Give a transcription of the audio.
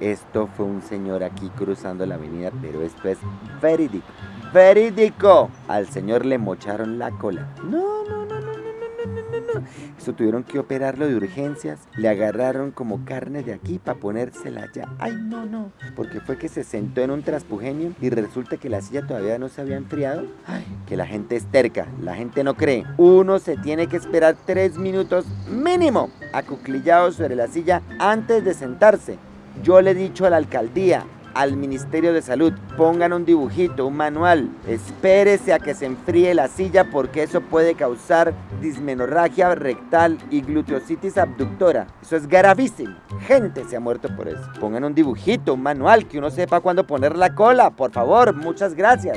Esto fue un señor aquí cruzando la avenida, pero esto es verídico. ¡Verídico! Al señor le mocharon la cola. No, no, Eso tuvieron que operarlo de urgencias. Le agarraron como carne de aquí para ponérsela allá. Ay, no, no. Porque fue que se sentó en un transpugenio y resulta que la silla todavía no se había enfriado. Ay, que la gente es terca. La gente no cree. Uno se tiene que esperar tres minutos mínimo acuclillado sobre la silla antes de sentarse. Yo le he dicho a la alcaldía, al Ministerio de Salud, pongan un dibujito, un manual, espérese a que se enfríe la silla porque eso puede causar dismenorragia rectal y gluteositis abductora. Eso es gravísimo. Gente se ha muerto por eso. Pongan un dibujito, un manual, que uno sepa cuándo poner la cola, por favor. Muchas gracias.